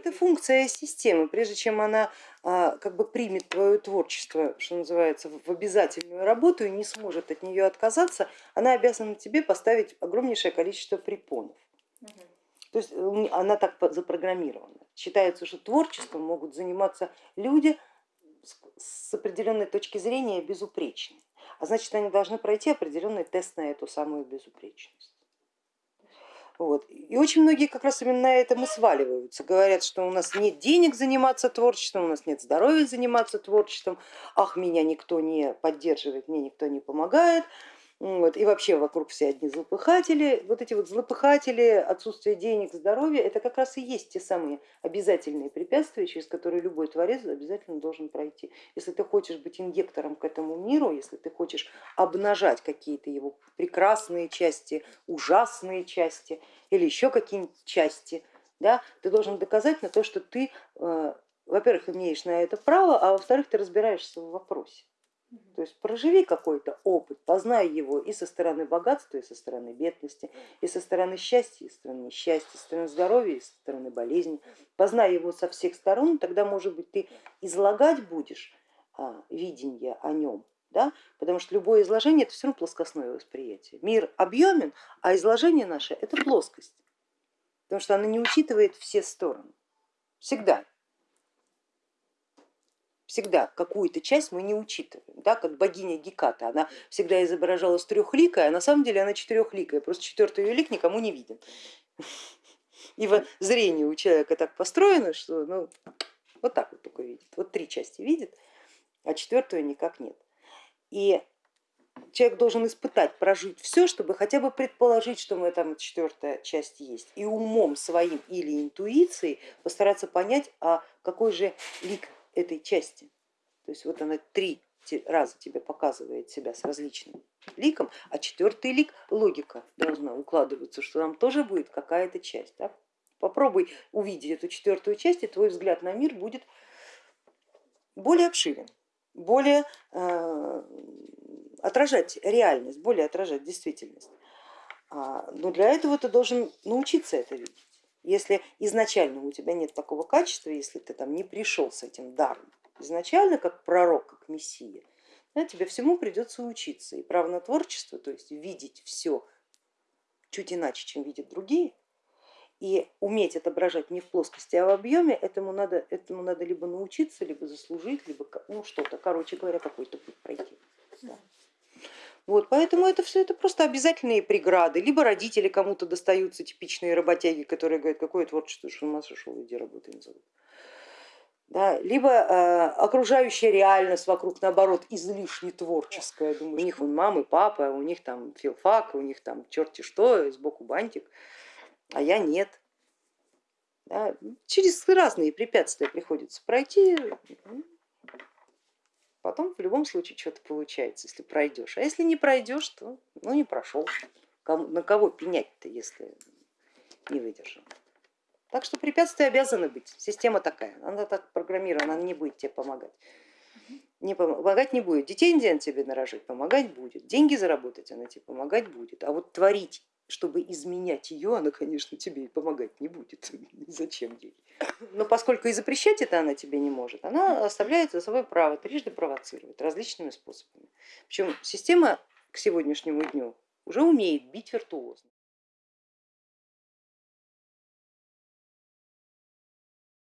Это функция системы, прежде чем она а, как бы примет твое творчество, что называется, в обязательную работу и не сможет от нее отказаться, она обязана тебе поставить огромнейшее количество препонов. То есть она так запрограммирована. Считается, что творчеством могут заниматься люди с определенной точки зрения безупречные, а значит они должны пройти определенный тест на эту самую безупречность. Вот. И очень многие как раз именно на этом и сваливаются, говорят, что у нас нет денег заниматься творчеством, у нас нет здоровья заниматься творчеством, ах, меня никто не поддерживает, мне никто не помогает, вот, и вообще вокруг все одни злопыхатели. Вот эти вот злопыхатели, отсутствие денег, здоровья, это как раз и есть те самые обязательные препятствия, через которые любой творец обязательно должен пройти. Если ты хочешь быть инъектором к этому миру, если ты хочешь обнажать какие-то его прекрасные части, ужасные части или еще какие-нибудь части, да, ты должен доказать на то, что ты, э, во-первых, имеешь на это право, а во-вторых, ты разбираешься в вопросе. То есть проживи какой-то опыт, познай его и со стороны богатства, и со стороны бедности, и со стороны счастья, и со стороны несчастья, со стороны здоровья, и со стороны болезни. Познай его со всех сторон, тогда, может быть, ты излагать будешь а, видение о нем, да? потому что любое изложение это все равно плоскостное восприятие. Мир объемен, а изложение наше это плоскость, потому что оно не учитывает все стороны, всегда всегда какую-то часть мы не учитываем, да, как богиня Геката, она всегда изображалась трехликой, а на самом деле она четырехликая, просто четвертый ее лик никому не виден. И в зрении у человека так построено, что ну, вот так вот только видит, вот три части видит, а четвертую никак нет. И человек должен испытать, прожить все, чтобы хотя бы предположить, что мы там четвертая часть есть, и умом своим или интуицией постараться понять, а какой же лик этой части. То есть вот она три раза тебе показывает себя с различным ликом, а четвертый лик логика должна укладываться, что там тоже будет какая-то часть. Да? Попробуй увидеть эту четвертую часть, и твой взгляд на мир будет более обширен, более э, отражать реальность, более отражать действительность. А, но для этого ты должен научиться это видеть. Если изначально у тебя нет такого качества, если ты там не пришел с этим даром изначально как пророк, как мессия, да, тебе всему придется учиться. И право на творчество, то есть видеть все чуть иначе, чем видят другие, и уметь отображать не в плоскости, а в объеме, этому надо, этому надо либо научиться, либо заслужить, либо ну, что-то, короче говоря, какой-то путь пройти. Да. Вот, поэтому это все это просто обязательные преграды. Либо родители кому-то достаются типичные работяги, которые говорят, какое творчество, что у нас шел, иди работай зовут. Да, либо э, окружающая реальность вокруг наоборот излишне творческая. Думаю, у них вон мамы, папа, у них там филфак, у них там черти что, сбоку бантик, а я нет. Да, через разные препятствия приходится пройти, потом в любом случае что-то получается, если пройдешь. А если не пройдешь, то ну, не прошел. На кого пенять-то, если не выдержал? Так что препятствия обязаны быть. Система такая, она так программирована, она не будет тебе помогать. Не помогать не будет. Детей тебе нарожить, помогать будет. Деньги заработать она тебе помогать будет. А вот творить чтобы изменять ее, она, конечно, тебе и помогать не будет. Зачем ей? Но поскольку и запрещать это она тебе не может, она оставляет за собой право трижды провоцировать различными способами. Причем система к сегодняшнему дню уже умеет бить виртуозно.